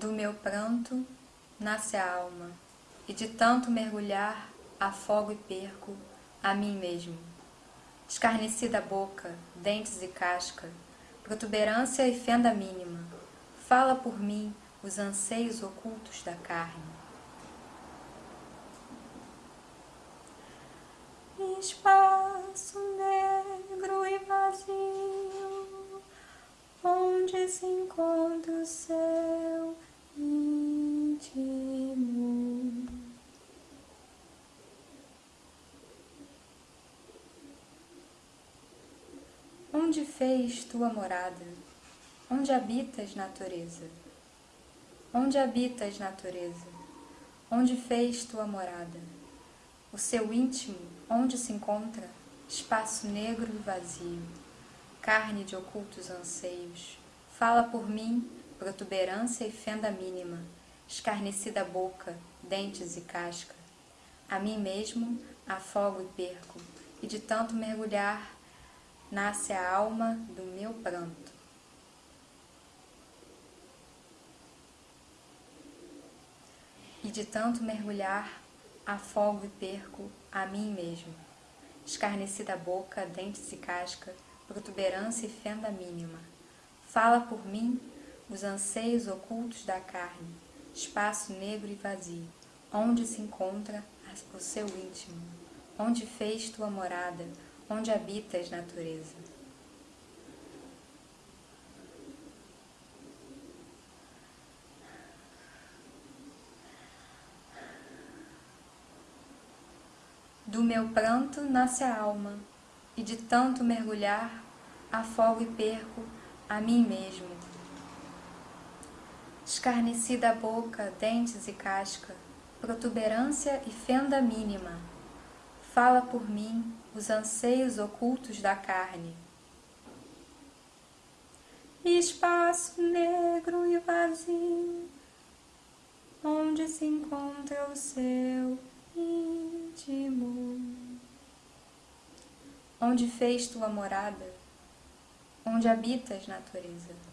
Do meu pranto nasce a alma, e de tanto mergulhar, afogo e perco a mim mesmo. Escarnecida boca, dentes e casca, protuberância e fenda mínima, fala por mim os anseios ocultos da carne. Espaço negro e vazio, onde se encontra o céu íntimo. Onde fez tua morada? Onde habitas, natureza? Onde habitas, natureza? Onde fez tua morada? O seu íntimo, onde se encontra? Espaço negro e vazio, carne de ocultos anseios. Fala por mim, protuberância e fenda mínima, escarnecida boca, dentes e casca. A mim mesmo afogo e perco, e de tanto mergulhar, nasce a alma do meu pranto. E de tanto mergulhar, afogo e perco a mim mesmo. Escarnecida boca, dentes e casca, protuberância e fenda mínima. Fala por mim os anseios ocultos da carne, espaço negro e vazio, onde se encontra o seu íntimo, onde fez tua morada, onde habitas natureza. Do meu pranto nasce a alma, e de tanto mergulhar, afogo e perco a mim mesmo. Escarnecida boca, dentes e casca, protuberância e fenda mínima, fala por mim os anseios ocultos da carne. Espaço negro e vazio, onde se encontra o seu íntimo. Onde fez tua morada? Onde habitas, natureza?